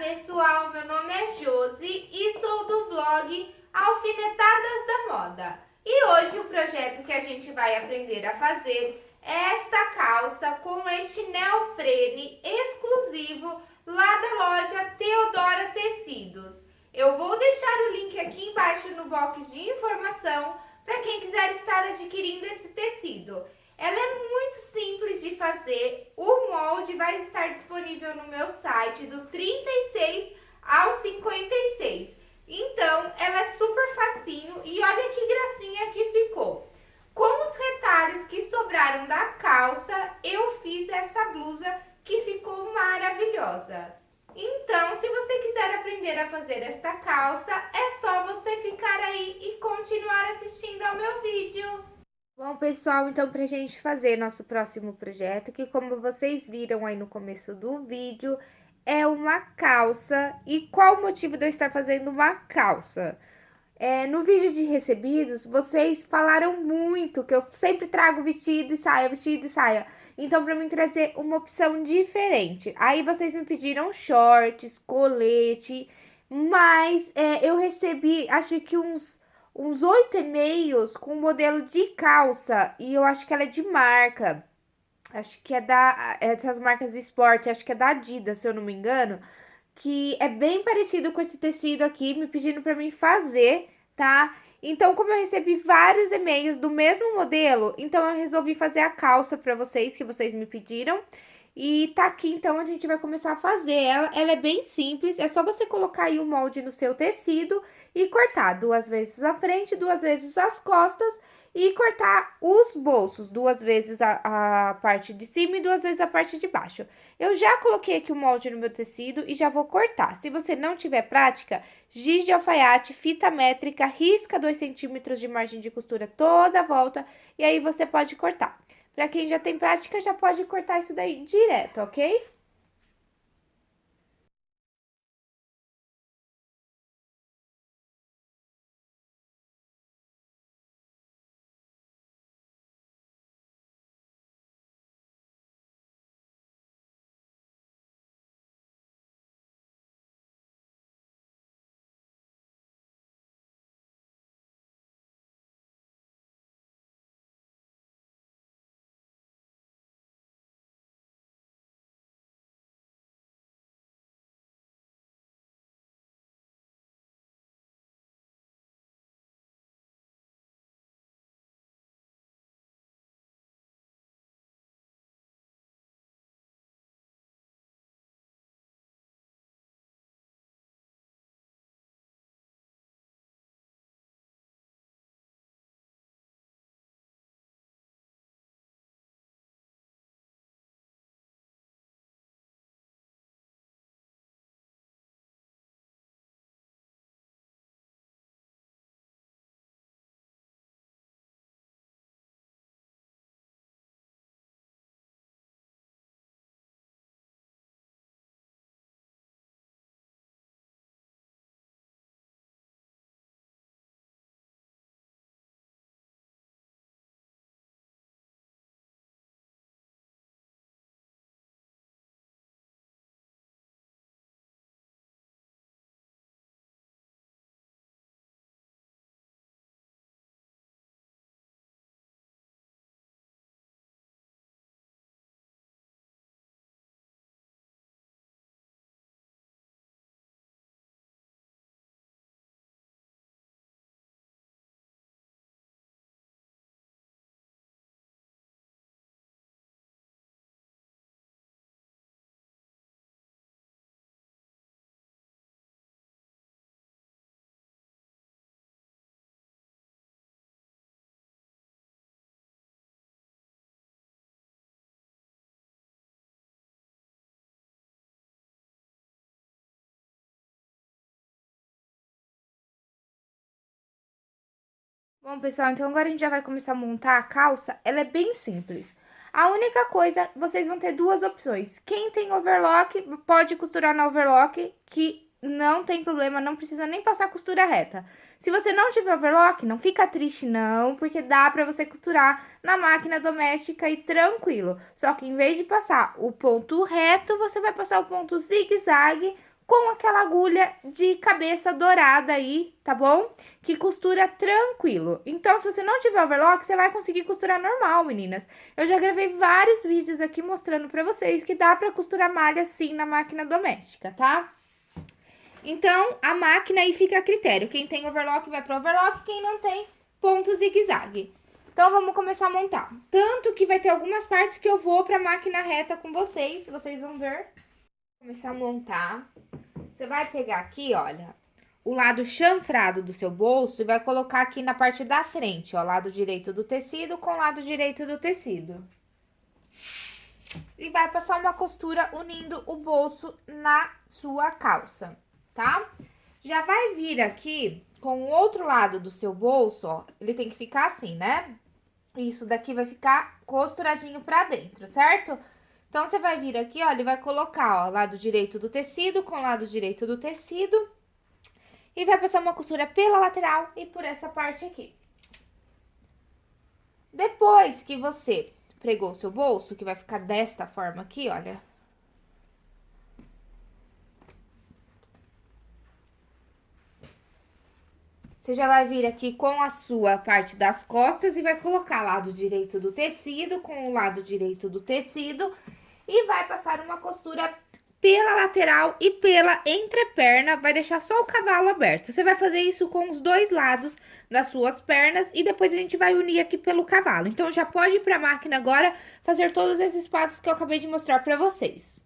pessoal, meu nome é Josi e sou do blog Alfinetadas da Moda. E hoje o projeto que a gente vai aprender a fazer é esta calça com este neoprene exclusivo lá da loja Teodora Tecidos. Eu vou deixar o link aqui embaixo no box de informação para quem quiser estar adquirindo esse tecido. Ela é muito simples de fazer, o molde vai estar disponível no meu site do 36 ao 56. Então, ela é super facinho e olha que gracinha que ficou. Com os retalhos que sobraram da calça, eu fiz essa blusa que ficou maravilhosa. Então, se você quiser aprender a fazer esta calça, é só você ficar aí e continuar assistindo ao meu vídeo. Bom, pessoal, então pra gente fazer nosso próximo projeto, que como vocês viram aí no começo do vídeo, é uma calça. E qual o motivo de eu estar fazendo uma calça? É, no vídeo de recebidos, vocês falaram muito que eu sempre trago vestido e saia, vestido e saia. Então, pra mim trazer uma opção diferente. Aí vocês me pediram shorts, colete, mas é, eu recebi, acho que uns uns oito e-mails com modelo de calça. E eu acho que ela é de marca. Acho que é da. Essas marcas de esporte, acho que é da Adidas, se eu não me engano. Que é bem parecido com esse tecido aqui, me pedindo para mim fazer, tá? Então, como eu recebi vários e-mails do mesmo modelo, então eu resolvi fazer a calça para vocês, que vocês me pediram. E tá aqui, então, a gente vai começar a fazer ela. Ela é bem simples, é só você colocar aí o molde no seu tecido e cortar duas vezes a frente, duas vezes as costas e cortar os bolsos, duas vezes a, a parte de cima e duas vezes a parte de baixo. Eu já coloquei aqui o molde no meu tecido e já vou cortar. Se você não tiver prática, giz de alfaiate, fita métrica, risca 2 centímetros de margem de costura toda a volta e aí você pode cortar. Para quem já tem prática, já pode cortar isso daí direto, ok? Bom, pessoal, então agora a gente já vai começar a montar a calça. Ela é bem simples. A única coisa, vocês vão ter duas opções. Quem tem overlock, pode costurar na overlock, que não tem problema, não precisa nem passar costura reta. Se você não tiver overlock, não fica triste não, porque dá pra você costurar na máquina doméstica e tranquilo. Só que em vez de passar o ponto reto, você vai passar o ponto zigue-zague com aquela agulha de cabeça dourada aí, tá bom? Que costura tranquilo. Então, se você não tiver overlock, você vai conseguir costurar normal, meninas. Eu já gravei vários vídeos aqui mostrando pra vocês que dá pra costurar malha assim na máquina doméstica, tá? Então, a máquina aí fica a critério. Quem tem overlock vai pro overlock, quem não tem, ponto zigue-zague. Então, vamos começar a montar. Tanto que vai ter algumas partes que eu vou pra máquina reta com vocês, vocês vão ver. Começar a montar. Você vai pegar aqui, olha, o lado chanfrado do seu bolso e vai colocar aqui na parte da frente, ó, lado direito do tecido com lado direito do tecido. E vai passar uma costura unindo o bolso na sua calça, tá? Já vai vir aqui com o outro lado do seu bolso, ó, ele tem que ficar assim, né? Isso daqui vai ficar costuradinho pra dentro, certo? Então, você vai vir aqui, ó, ele vai colocar, ó, lado direito do tecido com lado direito do tecido. E vai passar uma costura pela lateral e por essa parte aqui. Depois que você pregou o seu bolso, que vai ficar desta forma aqui, olha. Você já vai vir aqui com a sua parte das costas e vai colocar lado direito do tecido com o lado direito do tecido e vai passar uma costura pela lateral e pela entreperna, vai deixar só o cavalo aberto. Você vai fazer isso com os dois lados das suas pernas e depois a gente vai unir aqui pelo cavalo. Então, já pode ir para a máquina agora fazer todos esses passos que eu acabei de mostrar para vocês.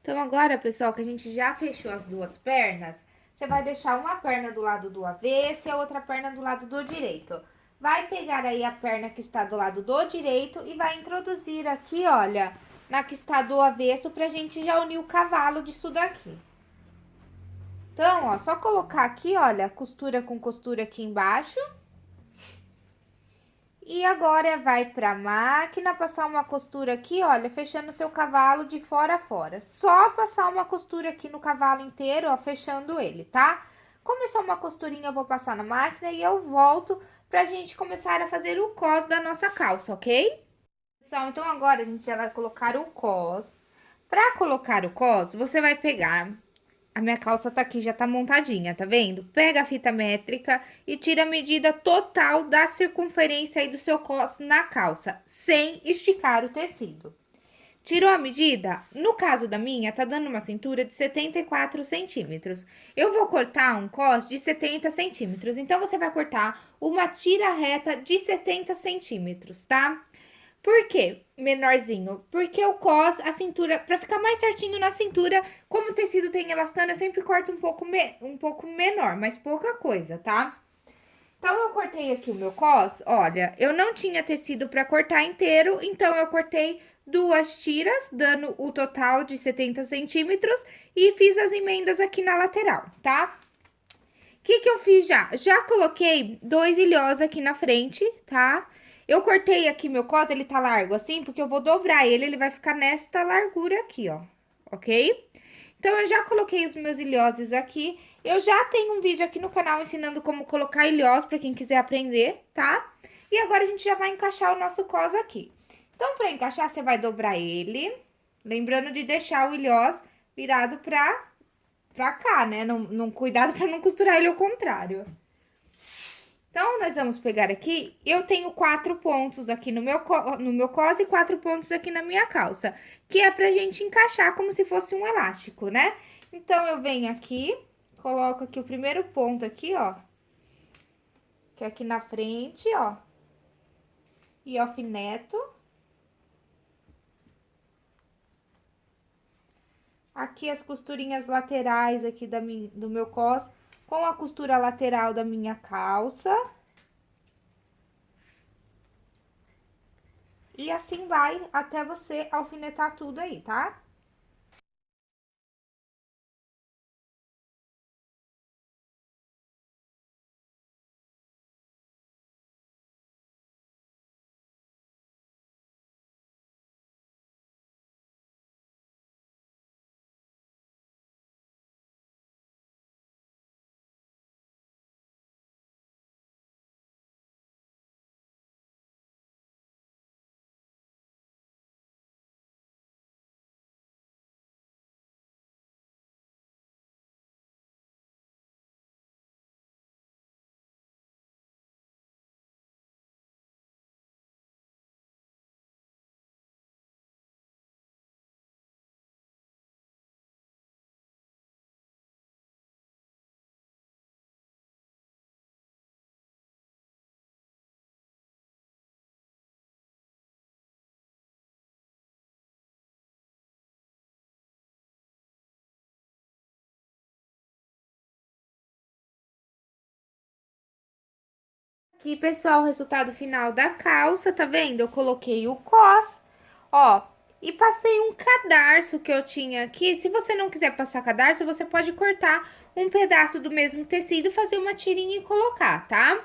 Então, agora, pessoal, que a gente já fechou as duas pernas, você vai deixar uma perna do lado do avesso e a outra perna do lado do direito. Vai pegar aí a perna que está do lado do direito e vai introduzir aqui, olha, na que está do avesso pra gente já unir o cavalo disso daqui. Então, ó, só colocar aqui, olha, costura com costura aqui embaixo. E agora vai pra máquina, passar uma costura aqui, olha, fechando seu cavalo de fora a fora. Só passar uma costura aqui no cavalo inteiro, ó, fechando ele, tá? Começar uma costurinha, eu vou passar na máquina e eu volto pra gente começar a fazer o cos da nossa calça, ok? Pessoal, então agora a gente já vai colocar o cos. Pra colocar o cos, você vai pegar a minha calça tá aqui, já tá montadinha, tá vendo? Pega a fita métrica e tira a medida total da circunferência aí do seu cos na calça, sem esticar o tecido. Tirou a medida? No caso da minha, tá dando uma cintura de 74 centímetros. Eu vou cortar um cos de 70 centímetros, então você vai cortar uma tira reta de 70 centímetros, tá? Por quê menorzinho? Porque o cos, a cintura, pra ficar mais certinho na cintura, como o tecido tem elastano, eu sempre corto um pouco, me, um pouco menor, mas pouca coisa, tá? Então, eu cortei aqui o meu cos, olha, eu não tinha tecido pra cortar inteiro, então eu cortei duas tiras, dando o total de 70 centímetros, e fiz as emendas aqui na lateral, tá? O que que eu fiz já? Já coloquei dois ilhós aqui na frente, tá? Tá? Eu cortei aqui meu cos, ele tá largo assim, porque eu vou dobrar ele, ele vai ficar nesta largura aqui, ó, ok? Então, eu já coloquei os meus ilhoses aqui. Eu já tenho um vídeo aqui no canal ensinando como colocar ilhós pra quem quiser aprender, tá? E agora, a gente já vai encaixar o nosso cos aqui. Então, pra encaixar, você vai dobrar ele, lembrando de deixar o ilhós virado pra, pra cá, né? Não, não, cuidado pra não costurar ele ao contrário. Então, nós vamos pegar aqui, eu tenho quatro pontos aqui no meu, no meu cos e quatro pontos aqui na minha calça, que é pra gente encaixar como se fosse um elástico, né? Então, eu venho aqui, coloco aqui o primeiro ponto aqui, ó, que é aqui na frente, ó, e alfineto. Aqui as costurinhas laterais aqui da minha, do meu cos, com a costura lateral da minha calça. E assim vai até você alfinetar tudo aí, tá? Aqui, pessoal, o resultado final da calça, tá vendo? Eu coloquei o cos, ó, e passei um cadarço que eu tinha aqui. Se você não quiser passar cadarço, você pode cortar um pedaço do mesmo tecido, fazer uma tirinha e colocar, tá?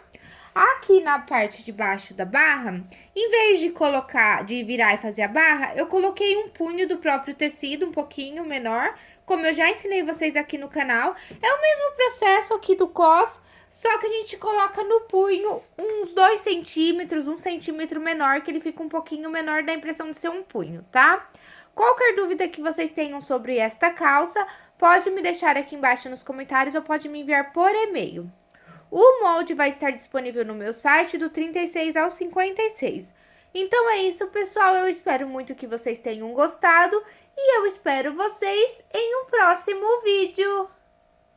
Aqui na parte de baixo da barra, em vez de colocar, de virar e fazer a barra, eu coloquei um punho do próprio tecido, um pouquinho menor, como eu já ensinei vocês aqui no canal. É o mesmo processo aqui do cos, só que a gente coloca no punho uns 2 centímetros, um centímetro menor, que ele fica um pouquinho menor, dá a impressão de ser um punho, tá? Qualquer dúvida que vocês tenham sobre esta calça, pode me deixar aqui embaixo nos comentários ou pode me enviar por e-mail. O molde vai estar disponível no meu site do 36 ao 56. Então é isso, pessoal. Eu espero muito que vocês tenham gostado e eu espero vocês em um próximo vídeo.